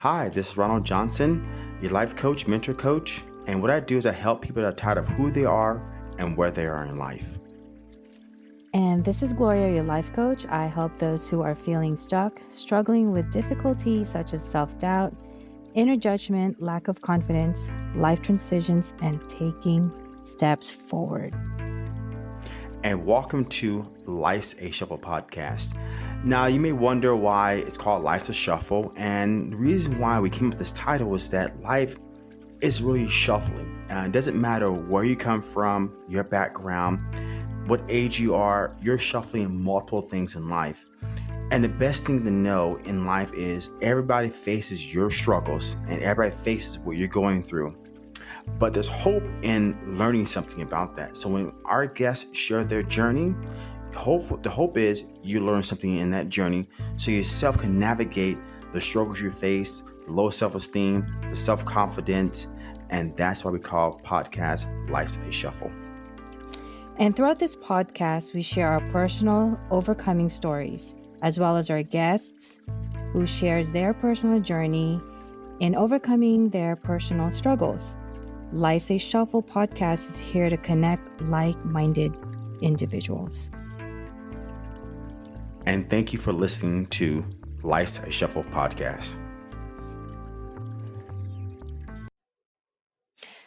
Hi, this is Ronald Johnson, your life coach, mentor coach, and what I do is I help people that are tired of who they are and where they are in life. And this is Gloria, your life coach. I help those who are feeling stuck, struggling with difficulties such as self doubt, inner judgment, lack of confidence, life transitions, and taking steps forward. And welcome to Life's a Shuffle podcast. Now, you may wonder why it's called Life's a Shuffle, and the reason why we came up with this title is that life is really shuffling. Uh, it doesn't matter where you come from, your background, what age you are, you're shuffling multiple things in life. And the best thing to know in life is everybody faces your struggles and everybody faces what you're going through. But there's hope in learning something about that. So when our guests share their journey, hope the hope is you learn something in that journey so yourself can navigate the struggles you face, the low self-esteem, the self-confidence, and that's why we call podcast Life's a Shuffle. And throughout this podcast, we share our personal overcoming stories, as well as our guests who shares their personal journey in overcoming their personal struggles. Life's a Shuffle podcast is here to connect like-minded individuals. And thank you for listening to Life's a Shuffle podcast.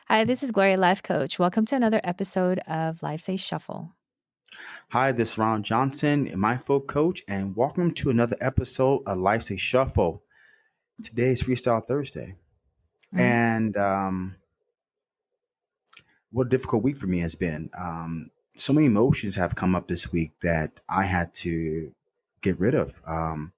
Hi, this is Gloria Life Coach. Welcome to another episode of Life's a Shuffle. Hi, this is Ron Johnson, Mindful Coach, and welcome to another episode of Life's a Shuffle. Today is Freestyle Thursday. Mm-hmm. And um, what a difficult week for me has been. Um, so many emotions have come up this week that I had to get rid of. Um,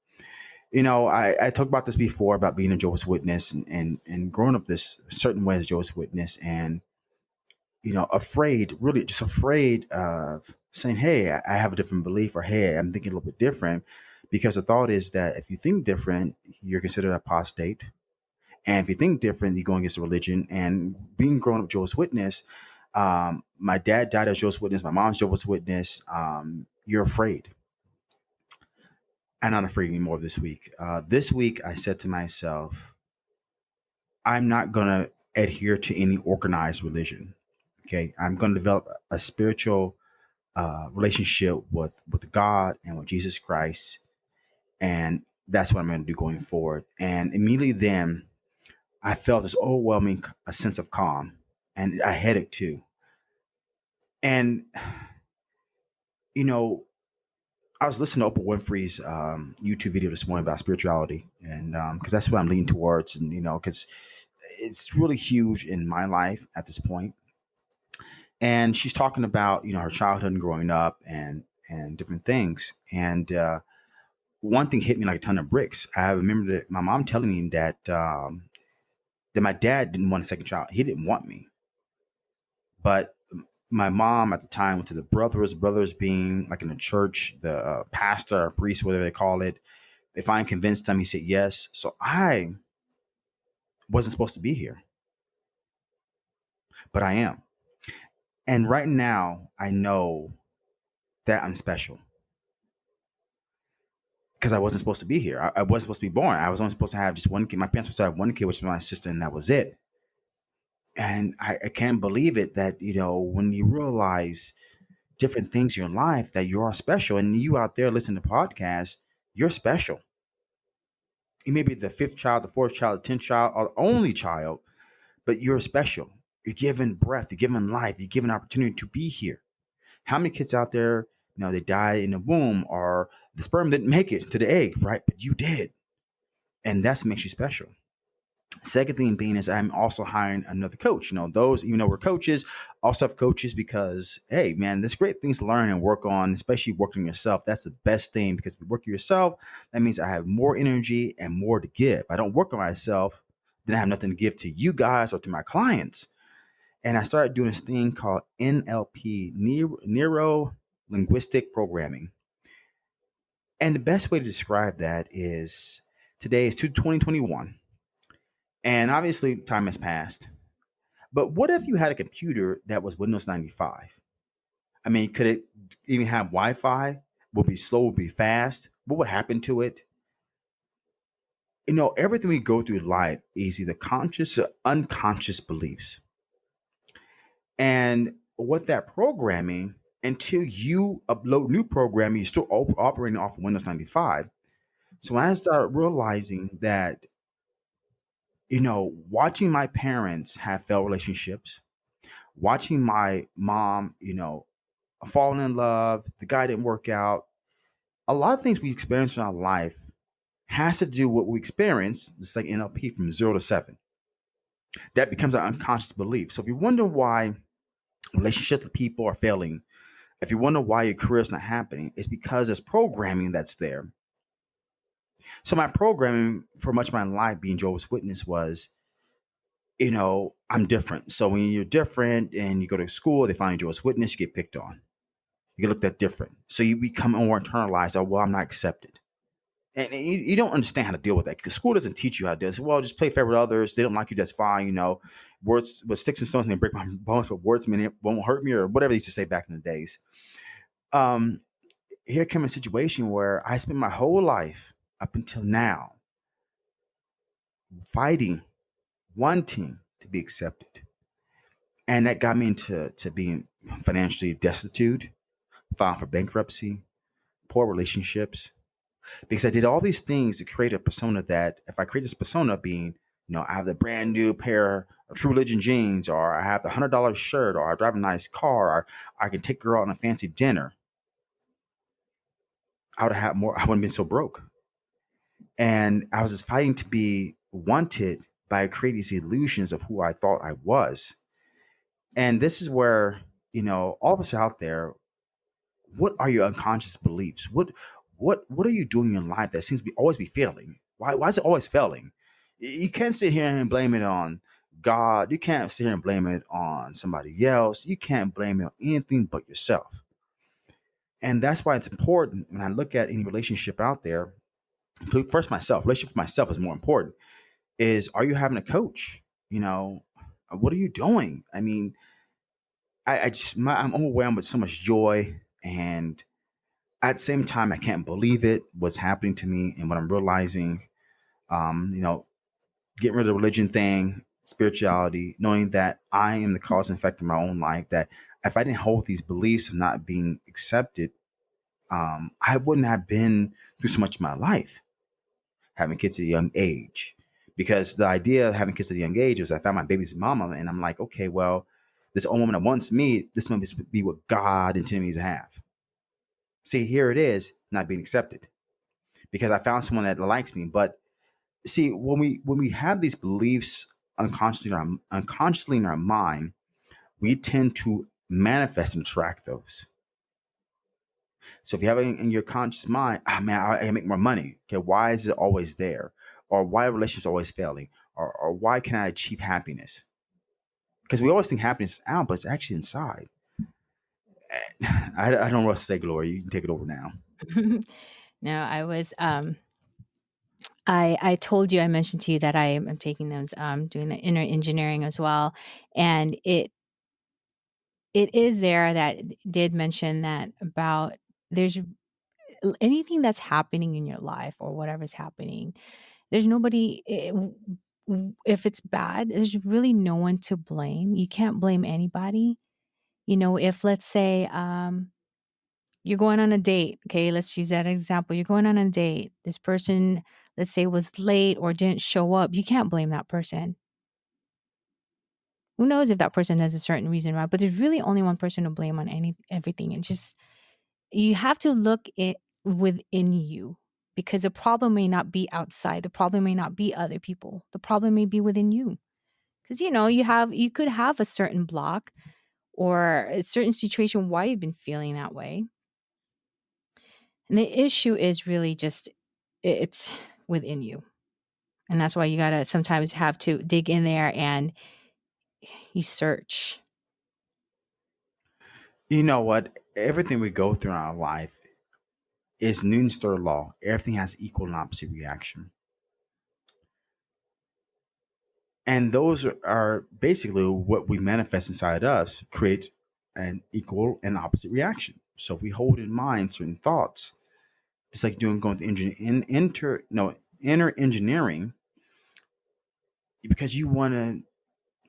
you know, I, I talked about this before about being a Jehovah's Witness and, and, and growing up this certain way as Jehovah's Witness and, you know, afraid, really just afraid of saying, hey, I have a different belief or hey, I'm thinking a little bit different. Because the thought is that if you think different, you're considered apostate. And if you think different, you're going against the religion. And being grown up Jehovah's Witness, um, my dad died as Jehovah's Witness, my mom's Jehovah's Witness. Um, you're afraid I'm not afraid anymore this week. Uh, this week, I said to myself, I'm not going to adhere to any organized religion. Okay. I'm going to develop a spiritual uh, relationship with, with God and with Jesus Christ. And that's what I'm going to do going forward. And immediately then, I felt this overwhelming a sense of calm and a headache too. And, you know, I was listening to Oprah Winfrey's um, YouTube video this morning about spirituality, and because um, that's what I'm leaning towards, and you know, because it's really huge in my life at this point. And she's talking about you know her childhood and growing up, and and different things. And uh, one thing hit me like a ton of bricks. I remember that my mom telling me that um, that my dad didn't want a second child. He didn't want me, but my mom at the time went to the brothers, brothers being like in the church, the uh, pastor, priest, whatever they call it. If I convinced him, he said yes. So I wasn't supposed to be here, but I am. And right now, I know that I'm special because I wasn't supposed to be here. I, I, wasn't supposed to be born. I was only supposed to have just one kid. My parents were supposed to have one kid, which was my sister, and that was it and I, I can't believe it that you know when you realize different things in your life that you are special and you out there listening to podcasts you're special. You may be the fifth child the fourth child the tenth child or the only child but you're special. You're given breath you're given life you're given opportunity to be here. How many kids out there you know they die in the womb or the sperm didn't make it to the egg right? But you did. And that's what makes you special Second thing being is I'm also hiring another coach. You know, those, even though we're coaches, also have coaches because, hey, man, there's great things to learn and work on, especially working yourself. That's the best thing because if you work yourself, that means I have more energy and more to give. I don't work on myself, then I have nothing to give to you guys or to my clients. And I started doing this thing called NLP, Neuro Linguistic Programming. And the best way to describe that is today is 2021 and obviously, time has passed. But what if you had a computer that was Windows 95? I mean, could it even have Wi Fi? Would be slow, would be fast? What would happen to it? you know, everything we go through in life is either conscious or unconscious beliefs. And what that programming, until you upload new programming, you're still op- operating off of Windows 95. So I started realizing that, you know, watching my parents have failed relationships, watching my mom, you know, fall in love, the guy didn't work out, a lot of things we experience in our life has to do with what we experience, just like NLP from zero to seven. That becomes an unconscious belief. So if you wonder why relationships with people are failing, if you wonder why your career is not happening, it's because there's programming that's there. So my programming for much of my life being Jehovah's Witness was, you know, I'm different. So when you're different and you go to school, they find Jehovah's Witness, you get picked on. You get looked at different. So you become more internalized. Oh, well, I'm not accepted and you, you don't understand how to deal with that because school doesn't teach you how to do this. Well, just play fair with others. They don't like you, that's fine. You know, words with sticks and stones may break my bones, but words it won't hurt me or whatever they used to say back in the days. Um, here came a situation where I spent my whole life up until now fighting, wanting to be accepted. And that got me into to being financially destitute, filing for bankruptcy, poor relationships, because I did all these things to create a persona that if I create this persona being, you know, I have the brand new pair of True Religion jeans, or I have the hundred dollar shirt, or I drive a nice car, or I can take girl out on a fancy dinner, I would have more. I wouldn't have been so broke. And I was just fighting to be wanted by creating these illusions of who I thought I was. And this is where, you know, all of us out there, what are your unconscious beliefs? What what what are you doing in life that seems to be always be failing? Why why is it always failing? You can't sit here and blame it on God. You can't sit here and blame it on somebody else. You can't blame it on anything but yourself. And that's why it's important when I look at any relationship out there, first myself, relationship with myself is more important. Is are you having a coach? You know, what are you doing? I mean, I, I just my, I'm overwhelmed with so much joy and at the same time, I can't believe it, what's happening to me and what I'm realizing. Um, you know, getting rid of the religion thing, spirituality, knowing that I am the cause and effect of my own life, that if I didn't hold these beliefs of not being accepted, um, I wouldn't have been through so much of my life, having kids at a young age. Because the idea of having kids at a young age was I found my baby's mama, and I'm like, okay, well, this old woman that wants me, this must be what God intended me to have. See, here it is not being accepted because I found someone that likes me. But see, when we when we have these beliefs unconsciously in our, unconsciously in our mind, we tend to manifest and track those. So if you have it in your conscious mind, oh, man, I, I make more money. Okay, why is it always there? Or why are relationships always failing? Or, or why can I achieve happiness? Because we always think happiness is out, but it's actually inside. I, I don't know what to say, Gloria. You can take it over now. no, I was um I I told you I mentioned to you that I am taking those um doing the inner engineering as well. And it it is there that did mention that about there's anything that's happening in your life or whatever's happening, there's nobody eh, if it's bad, there's really no one to blame. You can't blame anybody. You know, if let's say um, you're going on a date, okay, let's use that example. You're going on a date. This person, let's say, was late or didn't show up. You can't blame that person. Who knows if that person has a certain reason why? But there's really only one person to blame on any everything. And just you have to look it within you because the problem may not be outside. The problem may not be other people. The problem may be within you. Because you know, you have you could have a certain block or a certain situation why you've been feeling that way. And the issue is really just it's within you. And that's why you got to sometimes have to dig in there and you search. You know what? Everything we go through in our life is Newton's third law. Everything has equal and opposite reaction. and those are, basically what we manifest inside us create an equal and opposite reaction so if we hold in mind certain thoughts it's like doing going to engine in enter no inner engineering because you want to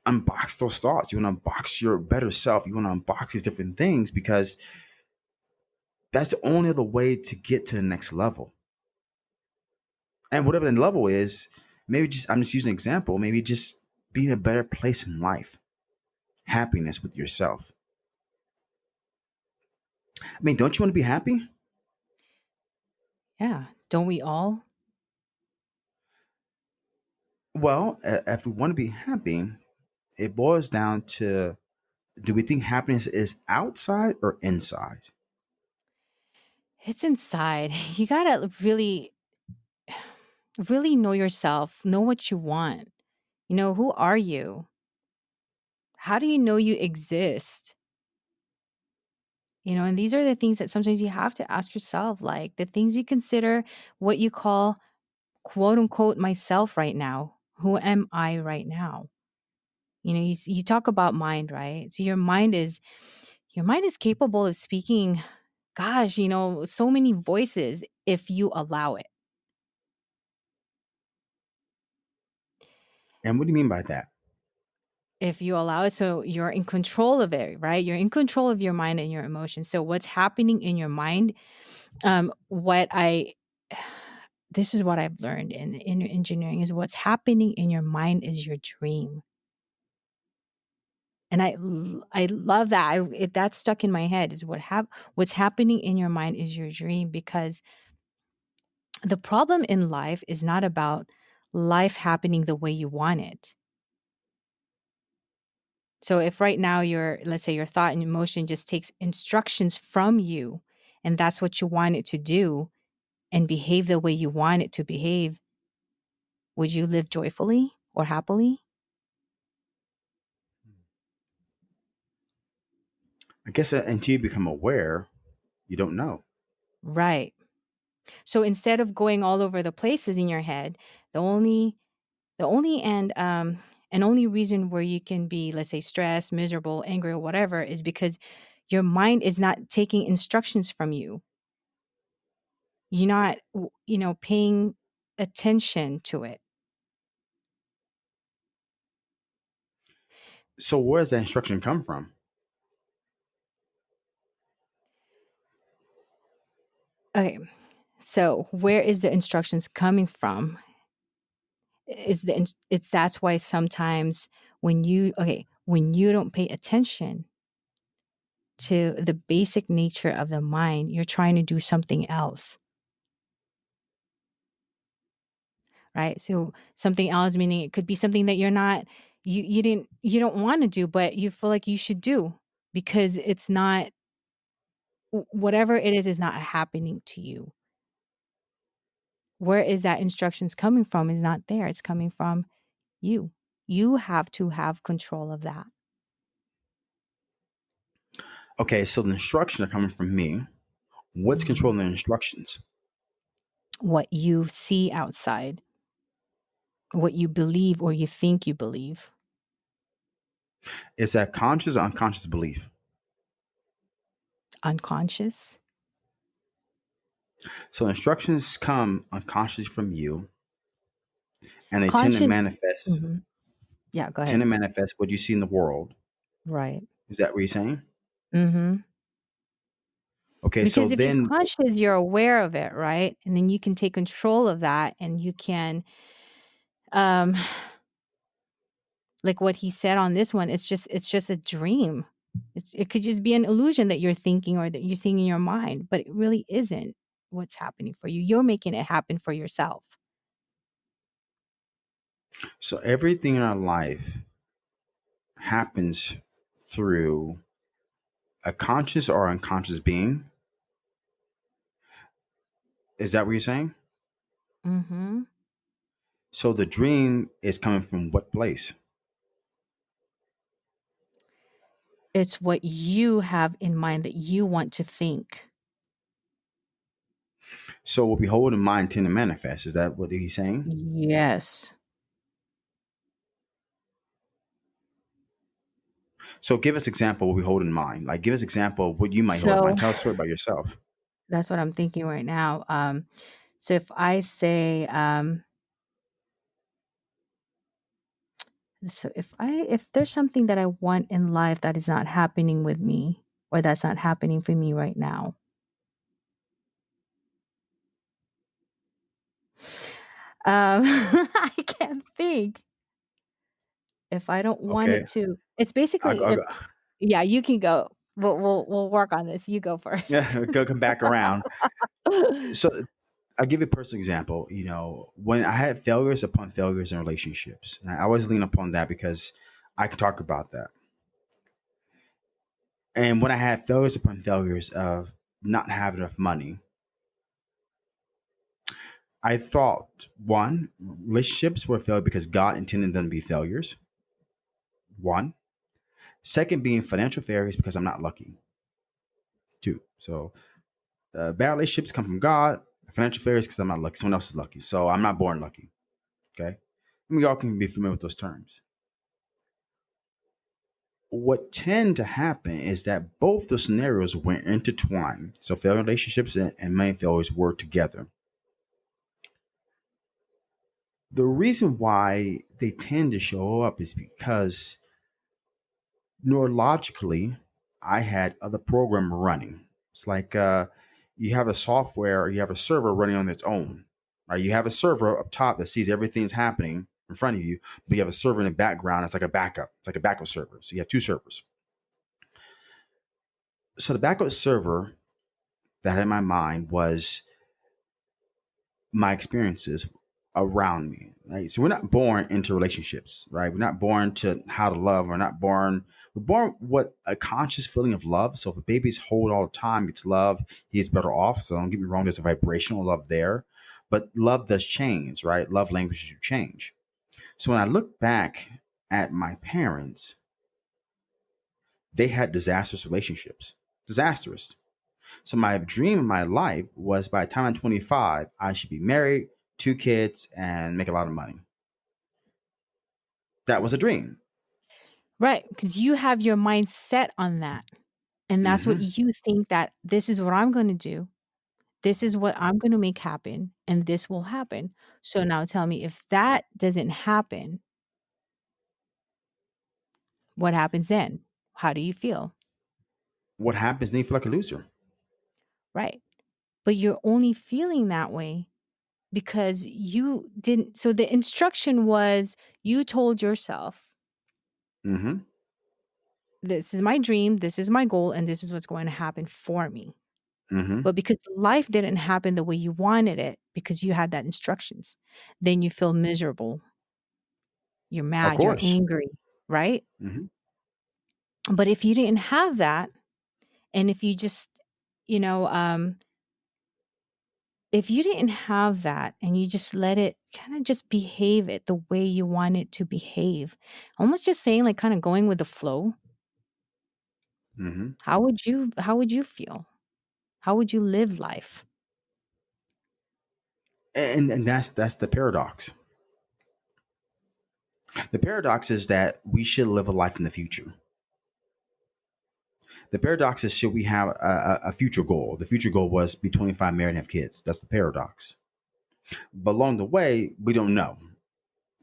unbox those thoughts. You want to unbox your better self. You want to unbox these different things because that's the only other way to get to the next level. And whatever the level is, maybe just I'm just using an example, maybe just being a better place in life. Happiness with yourself. I mean, don't you want to be happy? Yeah. Don't we all? Well, if we want to be happy, it boils down to do we think happiness is outside or inside? It's inside. You got to really, really know yourself, know what you want. You know, who are you? How do you know you exist? You know, and these are the things that sometimes you have to ask yourself, like the things you consider what you call quote unquote myself right now. Who am I right now? You know, you, you talk about mind, right? So your mind is your mind is capable of speaking gosh, you know, so many voices if you allow it. And what do you mean by that? If you allow it, so you're in control of it, right? You're in control of your mind and your emotions. So what's happening in your mind? Um, what I this is what I've learned in in engineering is what's happening in your mind is your dream. And I I love that. I, it, that's stuck in my head is what hap- what's happening in your mind is your dream because the problem in life is not about life happening the way you want it. So if right now your let's say your thought and emotion just takes instructions from you and that's what you want it to do and behave the way you want it to behave, would you live joyfully or happily? I guess uh, until you become aware, you don't know. Right. So instead of going all over the places in your head, the only the only and um and only reason where you can be let's say stressed, miserable, angry or whatever is because your mind is not taking instructions from you. You're not you know paying attention to it. So where does that instruction come from? Okay. So where is the instructions coming from? Is the it's that's why sometimes when you okay, when you don't pay attention to the basic nature of the mind, you're trying to do something else. Right? So something else meaning it could be something that you're not you you didn't you don't want to do but you feel like you should do because it's not whatever it is is not happening to you where is that instructions coming from is not there it's coming from you you have to have control of that Okay, so the instructions are coming from me. What's mm-hmm. controlling the instructions? what you see outside what you believe or you think you believe Is that conscious or unconscious belief? Unconscious So instructions come unconsciously from you, and they tend conscious to manifest Mhm. yeah go ahead. tend to manifest what you see in the world. right Is that what you're saying? mm-hmm. Okay, so because if you're then conscious you're aware of it right and then you can take control of that and you can um like what he said on this one it's just it's just a dream it's, it could just be an illusion that you're thinking or that you're seeing in your mind but it really isn't what's happening for you you're making it happen for yourself so everything in our life happens through a conscious or unconscious being. Is that what you're saying? mm-hmm. So the dream is coming from what place? It's what you have in mind that you want to think So what we hold in mind tend to manifest. Is that what he's saying? yes So give us example what we hold in mind. Like give us example of what you might hold in mind. Tell a story about yourself. that's what i'm thinking right now um So if I say, um, so if I if there's something that I want in life that is not happening with me or that's not happening for me right now. Um, I can't think. If I don't want Okay, it to, it's I'll, basically I'll if yeah, you can go. We'll we'll we'll work on this. You go first. Yeah, go come back around. So I'll give you a personal example. You know, when I had failures upon failures in relationships, and I always lean upon that because I can talk about that. And when I had failures upon failures of not having enough money, I thought one, relationships were failed because God intended them to be failures. One. Second, being financial failures because I'm not lucky. Two. So uh, bad relationships come from God. Financial failures because I'm not lucky. Someone else is lucky. So I'm not born lucky. Okay. And we all can be familiar with those terms. What tend to happen is that both the scenarios were intertwined. So failed relationships and, and money failures were together. The reason why they tend to show up is because neurologically, I had other program running. It's like uh, you have a software or you have a server running on its own. Right? You have a server up top that sees everything's happening in front of you, but you have a server in the background. It's like a backup, it's like a backup server. So you have two servers. So the backup server that in my mind was my experiences around me. Right? So we're not born into relationships, right? We're not born to how to love. We're not born. We're born with a conscious feeling of love. So if a baby's hold all the time, it's love. He's better off. So don't get me wrong. There's a vibrational love there, but love does change, right? Love languages do change. So when I look back at my parents, they had disastrous relationships, disastrous. So my dream in my life was by the time I'm 25, I should be married, two kids, and make a lot of money. That was a dream. Right, because you have your mind set on that. And that's what hmm you think that this is what I'm going to do. This is what I'm going to make happen and this will happen. So now tell me if that doesn't happen, what happens then? How do you feel? What happens? Then you feel like a loser. Right. But you're only feeling that way because you didn't. So the instruction was you told yourself, hmm this is my dream, this is my goal, and this is what's going to happen for me. hmm But because life didn't happen the way you wanted it, because you had that instructions, then you feel miserable. You're Of mad, you're course. angry, right? hmm But if you didn't have that, and if you just, you know, um, if you didn't have that and you just let it kind of just behave it the way you want it to behave, almost just saying like kind of going with the flow, hmm how would you how would you feel? How would you live life? And and that's that's the paradox. The paradox is that we should live a life in the future. The paradox is should we have a, a, future goal? The future goal was be 25, married, and have kids. That's the paradox. But along the way, we don't know,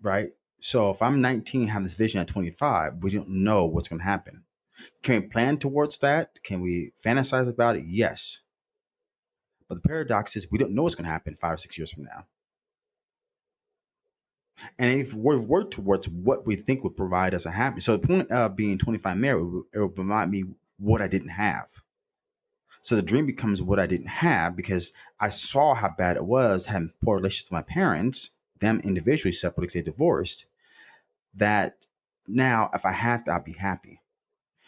right? So if I'm 19, have this vision at 25, we don't know what's going to happen. Can we plan towards that? Can we fantasize about it? Yes. But the paradox is we don't know what's going to happen five or six years from now. And if we work towards what we think would provide us a happy, so the point of being 25 married, it would remind me what I didn't have. So the dream becomes what I didn't have because I saw how bad it was having poor relations with my parents, them individually separately because they divorced. That now, if I had that, I'd be happy.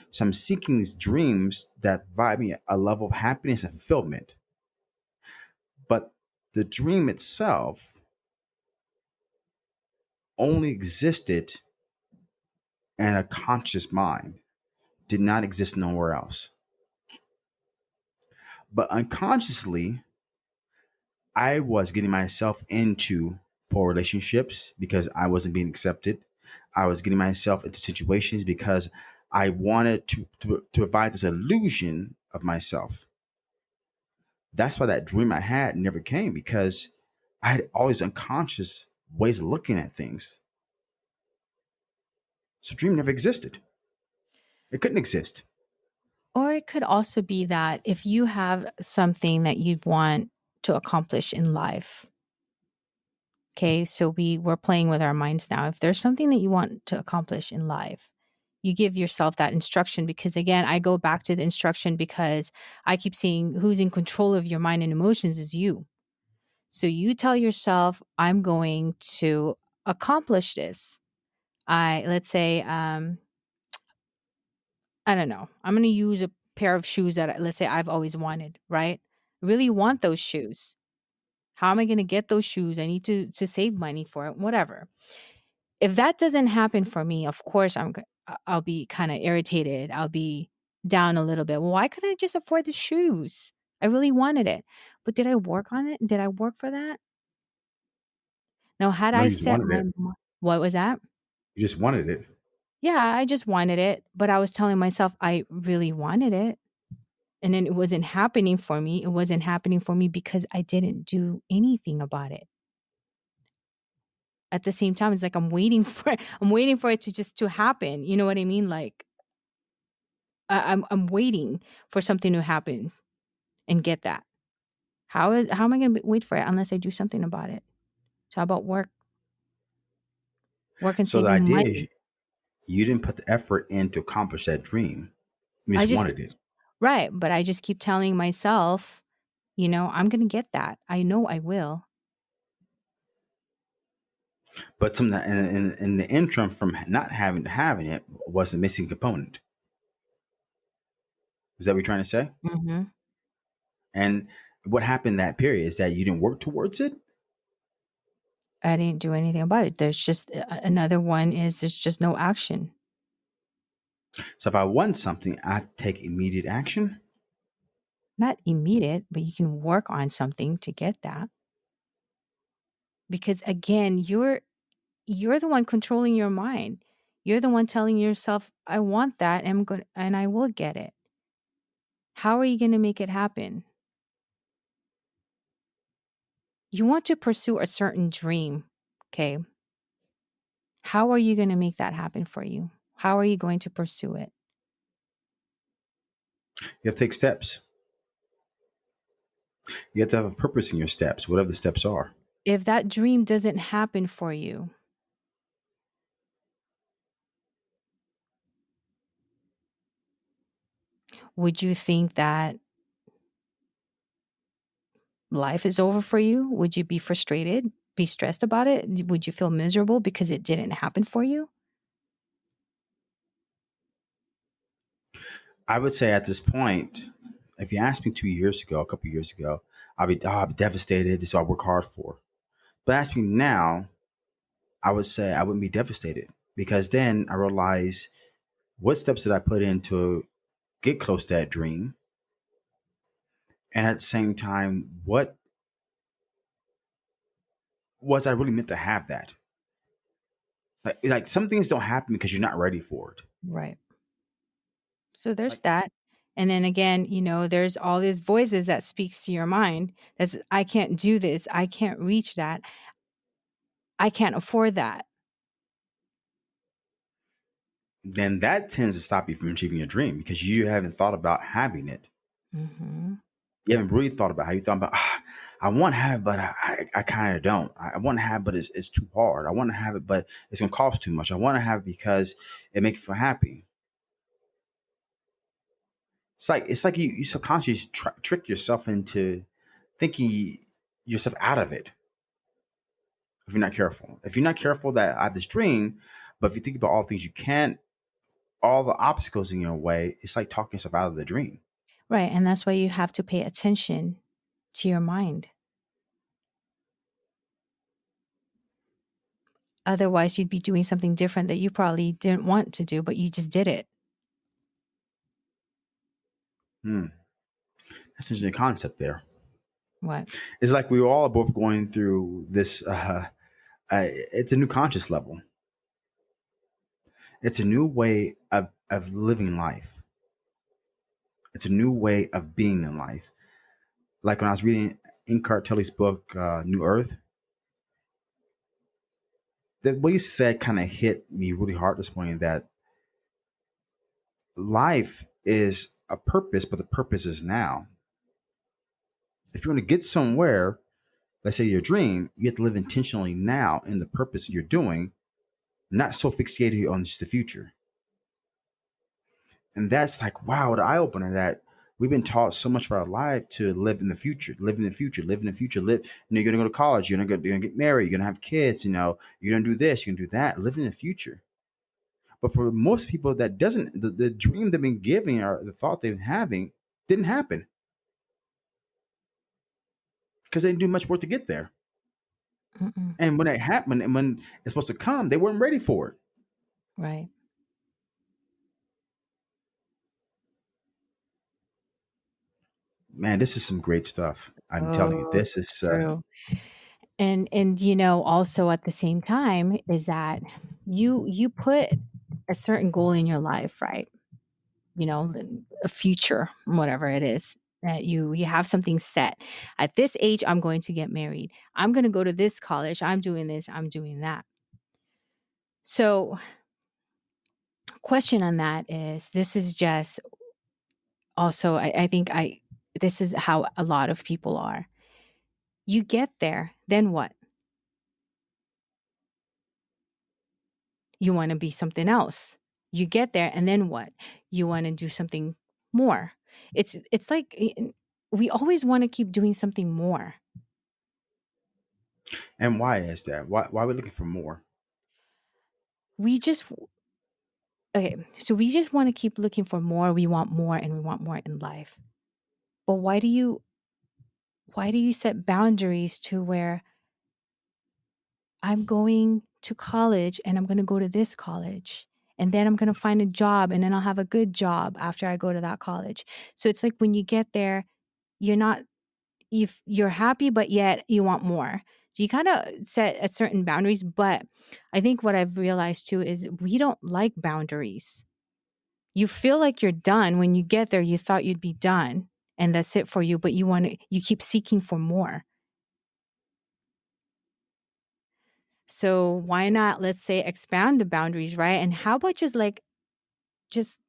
So I'm seeking these dreams that provide me a level of happiness and fulfillment. But the dream itself only existed in a conscious mind, did not exist nowhere else. But unconsciously, I was getting myself into poor relationships because I wasn't being accepted. I was getting myself into situations because I wanted to, to, to provide this illusion of myself. That's why that dream I had never came because I had all these unconscious ways of looking at things. So dream never existed. It couldn't exist. Or it could also be that if you have something that you want to accomplish in life, okay, so we we're playing with our minds now. If there's something that you want to accomplish in life, you give yourself that instruction because again, I go back to the instruction because I keep seeing who's in control of your mind and emotions is you. So you tell yourself, I'm going to accomplish this. I let's say um I don't know. I'm going to use a pair of shoes that let's say I've always wanted, right? Really want those shoes. How am I going to get those shoes? I need to to save money for it, whatever. If that doesn't happen for me, of course I'm I'll be kind of irritated. I'll be down a little bit. Well, why couldn't I just afford the shoes? I really wanted it. But did I work on it? Did I work for that? Now, had No, I you just set wanted my it. mi- what was that? You just wanted it. Yeah, I just wanted it, but I was telling myself I really wanted it. And then it wasn't happening for me. It wasn't happening for me because I didn't do anything about it. At the same time, it's like I'm waiting for I'm waiting for it to just to happen. You know what I mean? Like I, I'm I'm waiting for something to happen and get that. How is how am I going to wait for it unless I do something about it? So how about work? Work and So the idea is money. You didn't put the effort in to accomplish that dream. You just just wanted it. right, but I just keep telling myself, you know, I'm going to get that. I know I will. But some in, in, in the interim from not having to having it was the missing component. Is that what you're trying to say? hmm And what happened that period is that you didn't work towards it. I didn't do anything about it. There's just uh, another one is there's just no action. So if I want something, I take immediate action. Not immediate, but you can work on something to get that. Because again, you're you're the one controlling your mind. You're the one telling yourself, I want that and I'm going and I will get it. How are you going to make it happen? You want to pursue a certain dream, okay? How are you going to make that happen for you? How are you going to pursue it? You have to take steps. You have to have a purpose in your steps, whatever the steps are. If that dream doesn't happen for you, would you think that life is over for you? Would you be frustrated, be stressed about it? Would you feel miserable because it didn't happen for you? I would say at this point, if you asked me two years ago, a couple years ago, I'd be, oh, I'd be devastated. This is what I work hard for. But ask me now, I would say I wouldn't be devastated because then I realize what steps did I put in to get close to that dream? And at the same time, what was I really meant to have that? Like, like some things don't happen because you're not ready for it. Right. So there's Like, that. And then again, you know, there's all these voices that speaks to your mind that's I can't do this. I can't reach that. I can't afford that. then that tends to stop you from achieving your dream because you haven't thought about having it. hmm You haven't really thought about how you thought about. Ah, I want to have, but I, I, I kind of don't. I, want to have, but it's, it's too hard. I want to have it, but it's gonna cost too much. I want to have it because it makes me feel happy. It's like it's like you, you subconsciously tr- trick yourself into thinking yourself out of it if you're not careful. If you're not careful, that I have this dream, but if you think about all the things you can't, all the obstacles in your way, it's like talking yourself out of the dream. Right. And that's why you have to pay attention to your mind. Otherwise, you'd be doing something different that you probably didn't want to do, but you just did it. Hmm. That's an interesting concept there. What? It's like we all are both going through this. Uh, uh, it's a new conscious level. It's a new way of, of living life. It's a new way of being in life. Like when I was reading Eckhart Tolle's book, uh, New Earth, that what he said kind of hit me really hard this morning. That life is a purpose, but the purpose is now. If you want to get somewhere, let's say your dream, you have to live intentionally now in the purpose you're doing, not so fixated on just the future. And that's like, wow, the eye opener that we've been taught so much of our life to live in the future, live in the future, live in the future, live. Know, you're gonna go to college, you're gonna go, you're gonna get married, you're gonna have kids, you know, you're gonna do this, you're gonna do that, live in the future. But for most people, that doesn't the, the dream they've been giving or the thought they've been having didn't happen because they didn't do much work to get there. Mm-mm. And when it happened, and when it's supposed to come, they weren't ready for it. Right. Man, this is some great stuff. I'm telling you, Oh, this is uh. And and you know, also at the same time is that you you put a certain goal in your life, right? You know, a future, whatever it is that you you have something set. At this age, I'm going to get married. I'm going to go to this college. I'm doing this. I'm doing that. So, question on that is this is just also I, I think I this is how a lot of people are. You get there, then what? You want to be something else. You get there and then what? You want to do something more. It's it's like eh, we always want to keep doing something more. and why is that? Why why are we looking for more? We just okay, so we just want to keep looking for more. We want more and we want more in life. But why do you why do you set boundaries to where I'm going to college and I'm going to go to this college and then I'm going to find a job and then I'll have a good job after I go to that college. So it's like when you get there, you're not you you're happy but yet you want more. So you kind of set at certain boundaries, but I think what I've realized too is we don't like boundaries. You feel like you're done when you get there, you thought you'd be done and that's it for you, but you want to you keep seeking for more. So why not let's say expand the boundaries, right? And how about just like just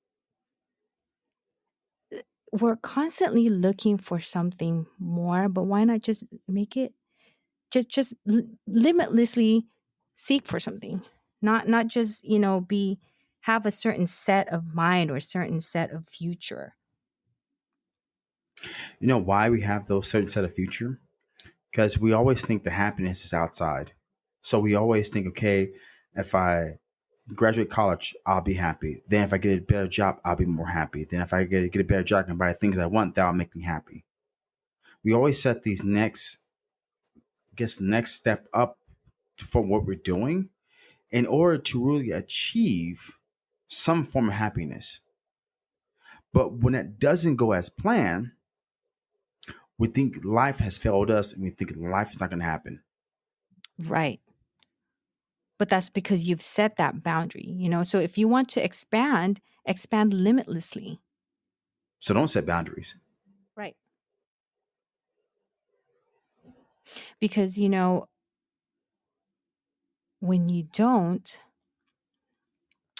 uh, we're constantly looking for something more, but why not just make it just just limitlessly seek for something. Not not just, you know, be have a certain set of mind or certain set of future. You know why we have those certain set of future? Because we always think the happiness is outside. So we always think, okay, if I graduate college, I'll be happy. Then if I get a better job, I'll be more happy. Then if I get, get a better job and buy things I want, that'll make me happy. We always set these next, I guess, next step up from what we're doing in order to really achieve some form of happiness. But when it doesn't go as planned, we think life has failed us and we think life is not going to happen. Right. But that's because you've set that boundary, you know? So if you want to expand, expand limitlessly. So don't set boundaries. Right. Because, you know, when you don't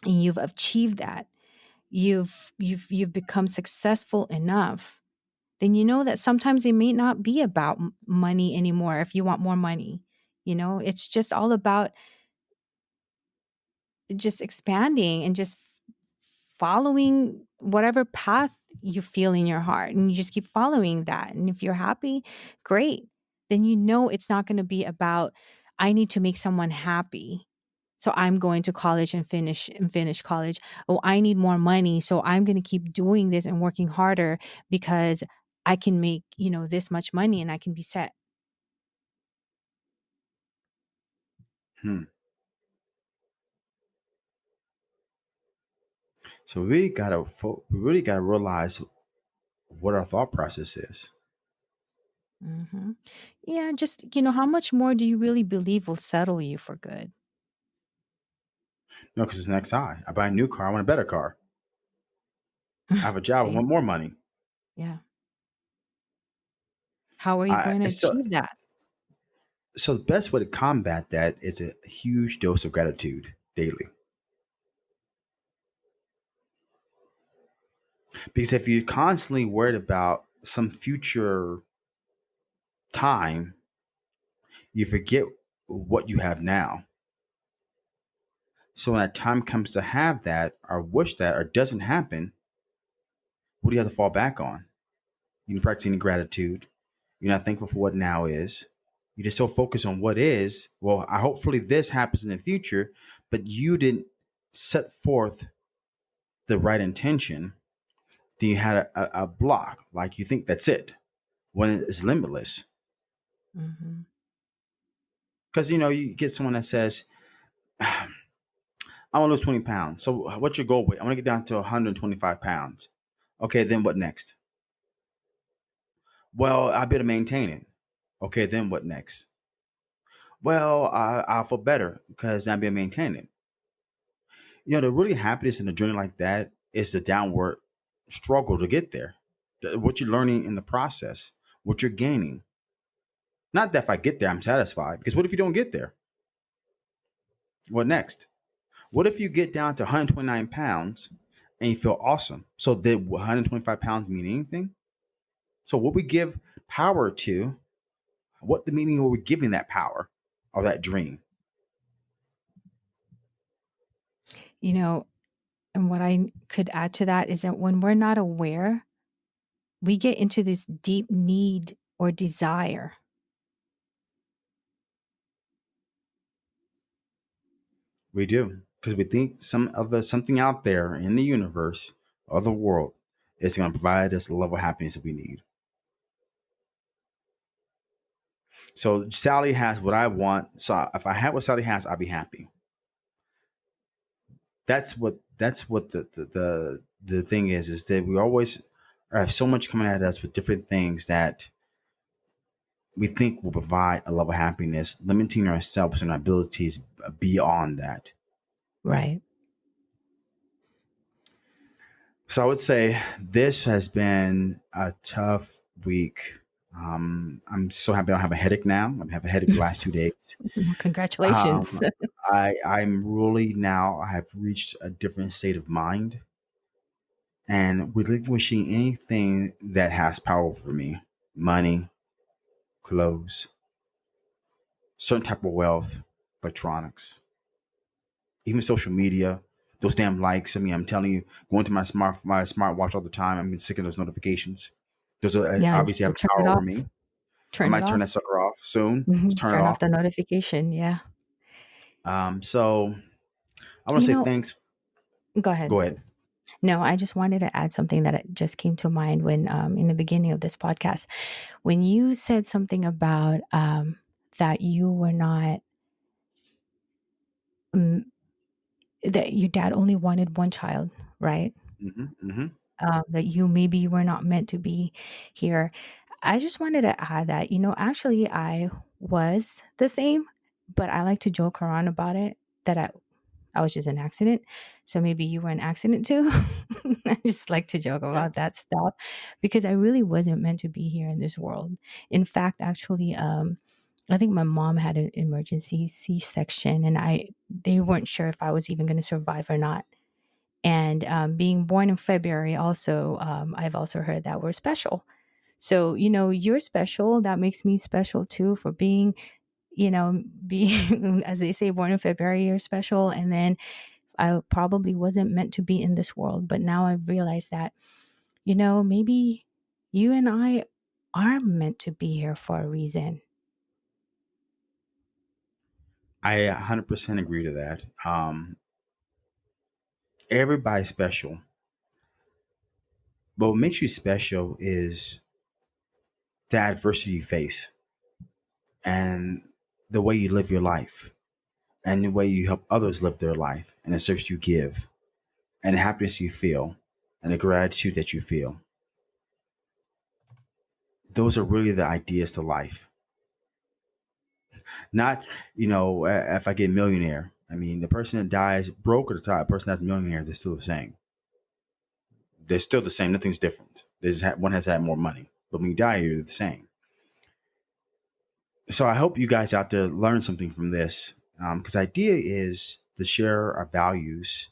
and you've achieved that, you've you've you've become successful enough then you know that sometimes it may not be about money anymore if you want more money you know? It's just all about just expanding and just following whatever path you feel in your heart and you just keep following that and if you're happy great then you know it's not going to be about i need to make someone happy so i'm going to college and finish and finish college oh i need more money so i'm going to keep doing this and working harder because i can make you know this much money and i can be set Hmm. So we really gotta fo- we really gotta realize what our thought process is. hmm yeah just you know how much more do you really believe will settle you for good No, because it's next high. I buy a new car, I want a better car. I have a job, I see want more money. yeah how are you going to so achieve that So the best way to combat that is a huge dose of gratitude daily. Because if you're constantly worried about some future time, you forget what you have now. So when that time comes to have that, or wish that, or doesn't happen, what do you have to fall back on? You didn't practice any gratitude. You're not thankful for what now is. You're just so focused on what is. Well, I hopefully this happens in the future, but you didn't set forth the right intention. Then you had a, a block, like you think that's it, when it's limitless. Mm-hmm. Because you know, you get someone that says, I want to lose 20 pounds. So what's your goal weight? I want to get down to 125 pounds. Okay, then what next? Well, I better maintain it. Okay, then what next? Well, I, I'll feel better because I'm being maintained. You know, the really happiness in a journey like that is the downward struggle to get there. The- What you're learning in the process, what you're gaining. Not that if I get there, I'm satisfied. Because what if you don't get there? What next? What if you get down to 129 pounds and you feel awesome? So did 125 pounds mean anything? So what we give power to, what the meaning are we giving that power or that dream? You know, and what I could add to that is that when we're not aware, we get into this deep need or desire. We do because we think some other something out there in the universe or the world is going to provide us the level of happiness that we need. So Sally has what I want. So if I had what Sally has, I'd be happy. That's what that's what the the the, the thing is is that we always have so much coming at us with different things that we think will provide a level of happiness, limiting ourselves and our abilities beyond that. Right. So I would say this has been a tough week. Um, I'm so happy I don't have a headache now. I have a headache the last two days. Congratulations. Um, I I'm really now I have reached a different state of mind and relinquishing anything that has power over me, money, clothes, certain type of wealth, electronics, even social media. Those damn likes. I mean, I'm telling you, going to my smart my smartwatch all the time. I'm getting sick of those notifications. Uh, yeah, obviously have power over me. I Turn it might turn that off. sucker off soon. hmm Just turn Turn off off. the notification. Yeah. Um, so I want to say know, thanks. go ahead. Go ahead. No, I just wanted to add something that just came to mind when, um, in the beginning of this podcast, when you said something about um, that you were not, um, that your dad only wanted one child, right? hmm hmm Um, that you maybe you were not meant to be here. I just wanted to add that, you know, actually, I was the same, but I like to joke around about it that I, I was just an accident. So maybe you were an accident too. I just like to joke about that stuff because I really wasn't meant to be here in this world. In fact, actually, um, I think my mom had an emergency C-section, and I they weren't sure if I was even going to survive or not. And um, being born in February, also, um, I've also heard that we're special. So you know, you're special. That makes me special too for being you know, being, as they say, born in February, you're special. And then I probably wasn't meant to be in this world. But now I've realized that, you know, maybe you and I are meant to be here for a reason. I 100% agree to that. Um, everybody's special, but what makes you special is the adversity you face and the way you live your life and the way you help others live their life and the service you give and the happiness you feel and the gratitude that you feel. Those are really the ideas to life. Not, you know, if I get millionaire. I mean, the person that dies broke or the person that's a millionaire, they're still the same. They're still the same. Nothing's different. There's one has had more money, but when you die, you're the same. so I hope you guys out there learn something from this because um, the idea is to share our values,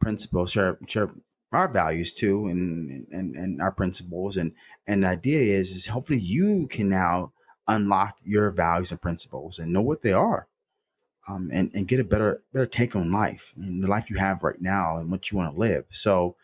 principles, share, share our values too, and, and and our principles, and and the idea is is hopefully you can now unlock your values and principles and know what they are, um, and and get a better better take on life and the life you have right now and what you want to live. So.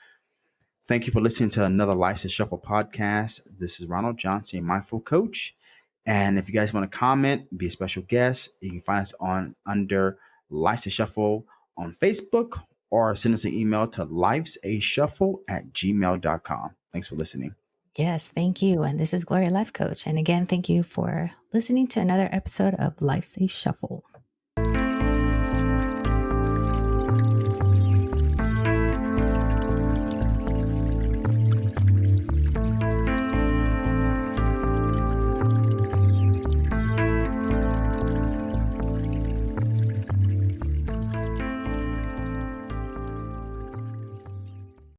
Thank you for listening to another Life's a Shuffle podcast. This is Ronald Johnson, mindful coach. And if you guys want to comment, be a special guest, you can find us on under Life's a Shuffle on Facebook or send us an email to life's a shuffle at gmail.com. Thanks for listening. Yes, thank you. And this is Gloria Life Coach. And again, thank you for listening to another episode of Life's a Shuffle.